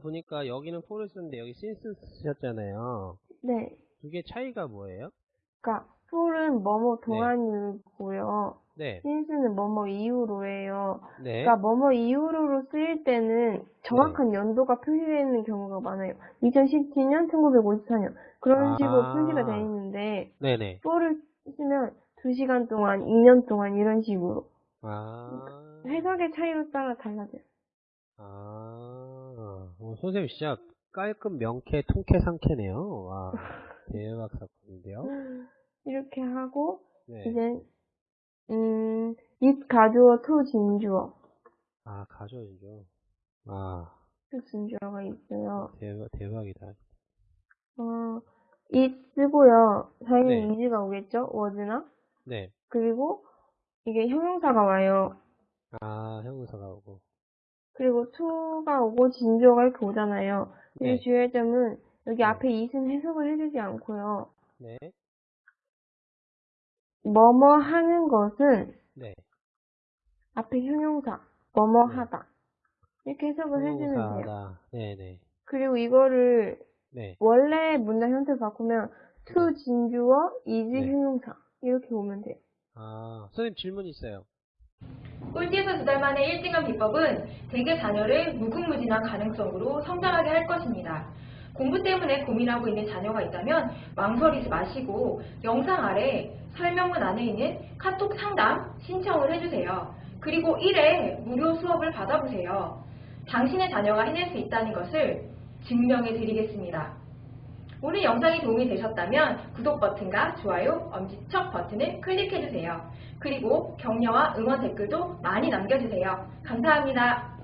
보니까 여기는 for를 쓰는데 여기 since 쓰셨잖아요. 네. 두 개 차이가 뭐예요? 그러니까 for은 뭐뭐 동안이고요. 네. since는 뭐뭐 이후로예요. 네. 그러니까 뭐뭐 이후로로 쓰일 때는 정확한 연도가 표시되어 있는 경우가 많아요. 2017년, 1954년 그런 아. 식으로 표시가 되어 있는데 네네. for를 쓰면 2시간 동안, 2년 동안 이런 식으로 아. 해석의 차이로 따라 달라져요. 아. 어, 선생님 진짜 깔끔 명쾌 통쾌 상쾌네요. 와. 대박 사건인데요. 이렇게 하고 네. 이제 음, it 가주어 to 진주어 아, 가져야죠. 아, to 진주어가 있어요. 대박, 대박이다. 어, it 쓰고요. 당연히 네. is가 오겠죠? was나? 네. 그리고 이게 형용사가 와요. 아, 형용사가 오고. 그리고 to가 오고 진주어가 이렇게 오잖아요. 네. 주의할 점은 여기 네. 앞에 it은 해석을 해주지 않고요. 네. 뭐뭐 하는 것은 네. 앞에 형용사, 뭐뭐 네. 하다. 이렇게 해석을 해주면 돼요. 네네. 그리고 이거를 네. 원래 문장 형태 바꾸면 to 진주어, is 네. 형용사. 이렇게 오면 돼요. 아, 선생님 질문 있어요. 꼴찌에서 두 달 만에 1등한 비법은 대개 자녀를 무궁무진한 가능성으로 성장하게 할 것입니다. 공부 때문에 고민하고 있는 자녀가 있다면 망설이지 마시고 영상 아래 설명문 안에 있는 카톡 상담 신청을 해주세요. 그리고 1회 무료 수업을 받아보세요. 당신의 자녀가 해낼 수 있다는 것을 증명해 드리겠습니다. 오늘 영상이 도움이 되셨다면 구독 버튼과 좋아요, 엄지척 버튼을 클릭해주세요. 그리고 격려와 응원 댓글도 많이 남겨주세요. 감사합니다.